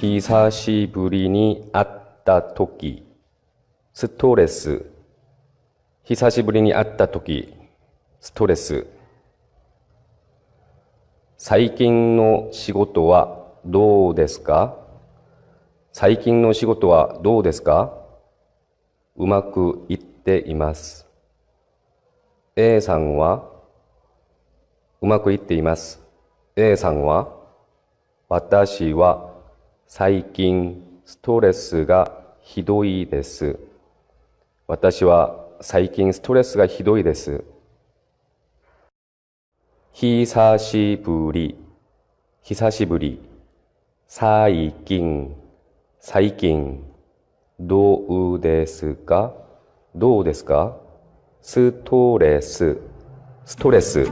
久しぶりに会った時、ストレス。久しぶりに会った時、ストレス。最近の仕事はどうですか？最近の仕事はどうですか？うまくいっています。A さんは？うまくいっています。A さんは？私は最近ストレスがひどいです。私は最近ストレスがひどいです。久しぶり、久しぶり、最近、最近、どうですか？どうですか？ストレス、ストレス。